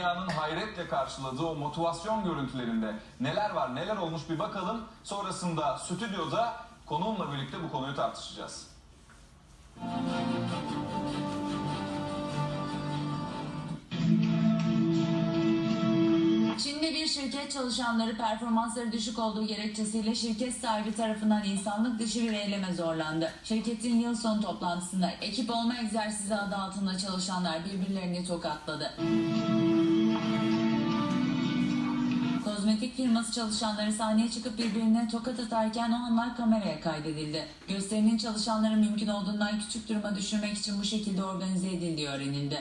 dünyanın hayretle karşıladığı o motivasyon görüntülerinde neler var neler olmuş bir bakalım. Sonrasında stüdyoda konuğumla birlikte bu konuyu tartışacağız. Çin'de bir şirket çalışanları performansları düşük olduğu gerekçesiyle şirket sahibi tarafından insanlık dışı bir eyleme zorlandı. Şirketin yıl sonu toplantısında ekip olma egzersizi adı altında çalışanlar birbirlerini tokatladı. Kozmetik firması çalışanları sahneye çıkıp birbirine tokat atarken o anlar kameraya kaydedildi. Gösterinin çalışanları mümkün olduğundan küçük duruma düşürmek için bu şekilde organize edildiği öğrenildi.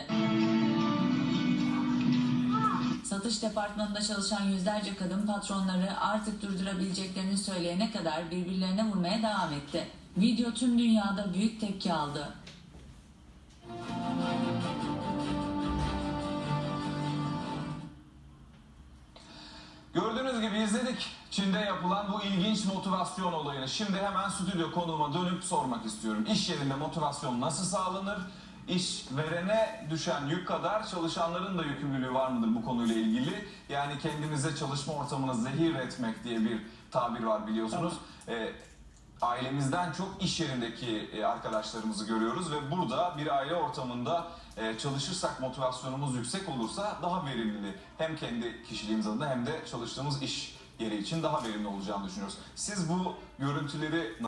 Satış departmanında çalışan yüzlerce kadın patronları artık durdurabileceklerini söyleyene kadar birbirlerine vurmaya devam etti. Video tüm dünyada büyük tepki aldı. İzledik Çin'de yapılan bu ilginç motivasyon olayını. Şimdi hemen stüdyo konuğuma dönüp sormak istiyorum. İş yerinde motivasyon nasıl sağlanır? İş verene düşen yük kadar çalışanların da yükümlülüğü var mıdır bu konuyla ilgili? Yani kendinize çalışma ortamını zehir etmek diye bir tabir var biliyorsunuz. Ee, ailemizden çok iş yerindeki e, arkadaşlarımızı görüyoruz ve burada bir aile ortamında e, çalışırsak motivasyonumuz yüksek olursa daha verimli hem kendi kişiliğimiz adına hem de çalıştığımız iş yeri için daha verimli olacağını düşünüyoruz. Siz bu görüntüleri